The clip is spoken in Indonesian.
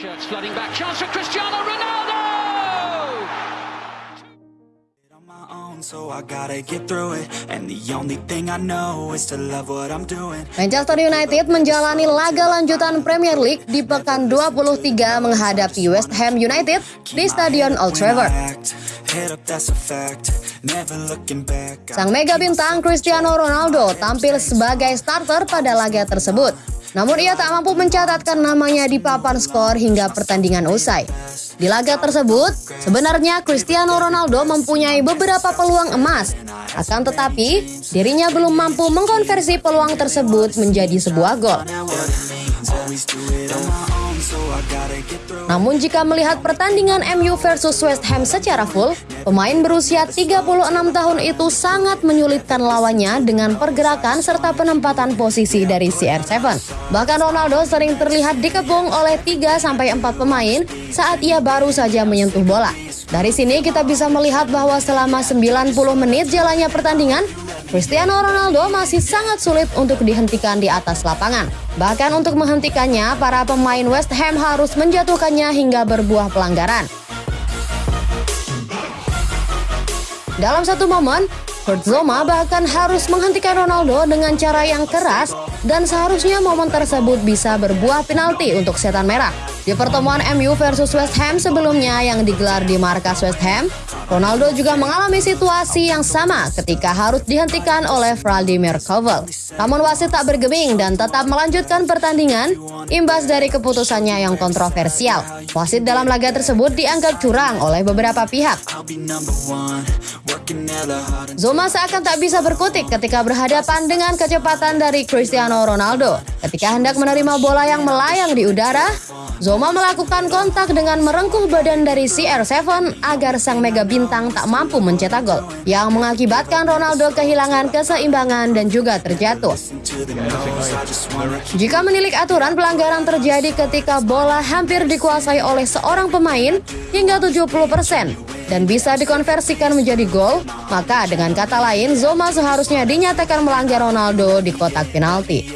Shirts flooding back. Chance for Cristiano Ronaldo! on my own, so I gotta get through it. And the only thing I know is to love what I'm doing. Manchester United menjalani laga lanjutan Premier League di pekan 23 menghadapi West Ham United di Stadion Old Trafford. Sang mega bintang Cristiano Ronaldo tampil sebagai starter pada laga tersebut. Namun ia tak mampu mencatatkan namanya di papan skor hingga pertandingan usai. Di laga tersebut, sebenarnya Cristiano Ronaldo mempunyai beberapa peluang emas. Akan tetapi, dirinya belum mampu mengkonversi peluang tersebut menjadi sebuah gol. Namun jika melihat pertandingan MU versus West Ham secara full, pemain berusia 36 tahun itu sangat menyulitkan lawannya dengan pergerakan serta penempatan posisi dari CR7. Bahkan Ronaldo sering terlihat dikepung oleh 3-4 pemain saat ia baru saja menyentuh bola. Dari sini kita bisa melihat bahwa selama 90 menit jalannya pertandingan, Cristiano Ronaldo masih sangat sulit untuk dihentikan di atas lapangan. Bahkan untuk menghentikannya, para pemain West Ham harus menjatuhkannya hingga berbuah pelanggaran. Dalam satu momen, Kurt Zoma bahkan harus menghentikan Ronaldo dengan cara yang keras dan seharusnya momen tersebut bisa berbuah penalti untuk setan merah. Di pertemuan MU versus West Ham sebelumnya yang digelar di markas West Ham, Ronaldo juga mengalami situasi yang sama ketika harus dihentikan oleh Vladimir Koval. Namun wasit tak bergeming dan tetap melanjutkan pertandingan imbas dari keputusannya yang kontroversial. Wasit dalam laga tersebut dianggap curang oleh beberapa pihak. Zoma seakan tak bisa berkutik ketika berhadapan dengan kecepatan dari Cristiano Ronaldo. Ketika hendak menerima bola yang melayang di udara, Zoma melakukan kontak dengan merengkuh badan dari CR7 agar sang mega bintang tak mampu mencetak gol, yang mengakibatkan Ronaldo kehilangan keseimbangan dan juga terjatuh. Jika menilik aturan pelanggaran terjadi ketika bola hampir dikuasai oleh seorang pemain hingga 70% dan bisa dikonversikan menjadi gol, maka dengan kata lain Zoma seharusnya dinyatakan melanggar Ronaldo di kotak penalti.